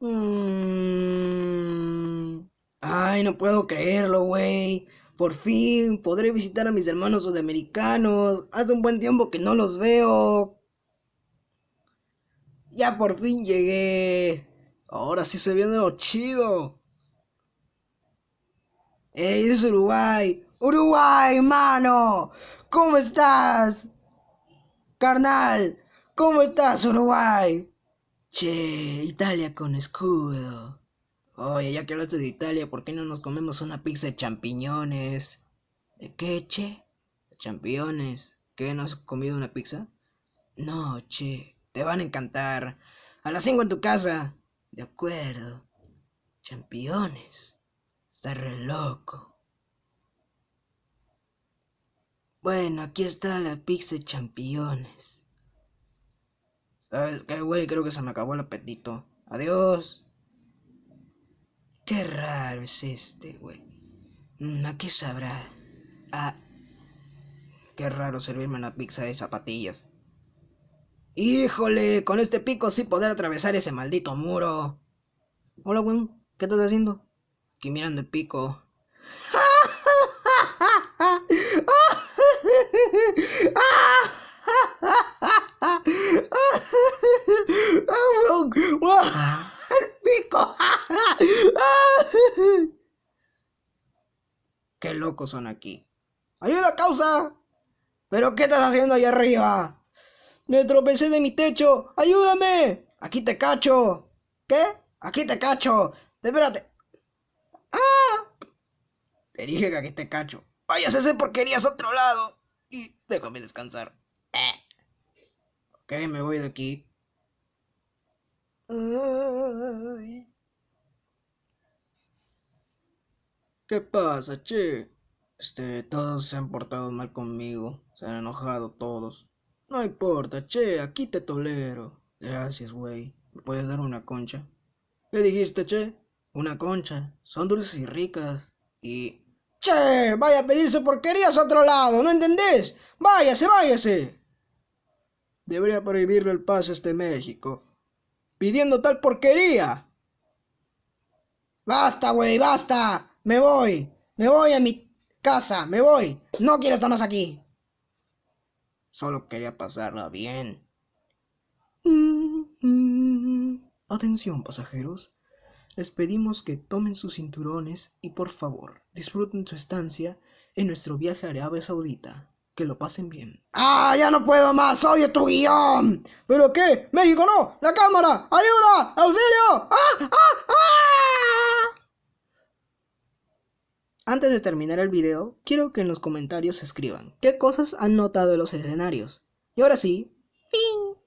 Mm. Ay, no puedo creerlo, güey. Por fin podré visitar a mis hermanos sudamericanos. Hace un buen tiempo que no los veo. Ya por fin llegué. Ahora sí se viene lo chido. ¡Ey, es Uruguay! ¡Uruguay, mano! ¿Cómo estás? Carnal, ¿cómo estás, Uruguay? Che, Italia con escudo. Oye, ya que hablaste de Italia, ¿por qué no nos comemos una pizza de champiñones? ¿De qué, che? Champiñones. ¿Qué, no has comido una pizza? No, che, te van a encantar. A las 5 en tu casa. De acuerdo. Championes. Está re loco. Bueno, aquí está la pizza de championes. ¿Sabes qué, güey? Creo que se me acabó el apetito. Adiós. Qué raro es este, güey. Mm, ¿A qué sabrá? Ah. Qué raro servirme una pizza de zapatillas. Híjole, con este pico sí poder atravesar ese maldito muro. Hola, güey. ¿Qué estás haciendo? Aquí mirando el pico. pico! ¡Qué locos son aquí! ¡Ayuda, causa! ¿Pero qué estás haciendo ahí arriba? Me tropecé de mi techo. ¡Ayúdame! Aquí te cacho. ¿Qué? Aquí te cacho. Espérate. ¡Ah! Te dije que aquí te cacho. Vayas a hacer porquerías a otro lado. Y déjame descansar. Eh. Ok, me voy de aquí. ¿Qué pasa, che? Este, todos se han portado mal conmigo. Se han enojado todos. No importa, che, aquí te tolero. Gracias, güey. ¿Me puedes dar una concha? ¿Qué dijiste, che? Una concha. Son dulces y ricas. Y... ¡Che! Vaya a pedirse porquerías a otro lado, ¿no entendés? Váyase, váyase. Debería prohibirle el paso a este México pidiendo tal porquería. Basta, güey, basta. Me voy. Me voy a mi casa. Me voy. No quiero estar más aquí. Solo quería pasarla bien. Atención, pasajeros. Les pedimos que tomen sus cinturones y por favor disfruten su estancia en nuestro viaje a Arabia Saudita que lo pasen bien. ¡Ah, ya no puedo más! ¡Odio tu guion! ¿Pero qué? ¡México no! ¡La cámara! ¡Ayuda! ¡Auxilio! ¡Ah! ¡Ah! ¡Ah! Antes de terminar el video, quiero que en los comentarios escriban qué cosas han notado de los escenarios. Y ahora sí, ¡fin!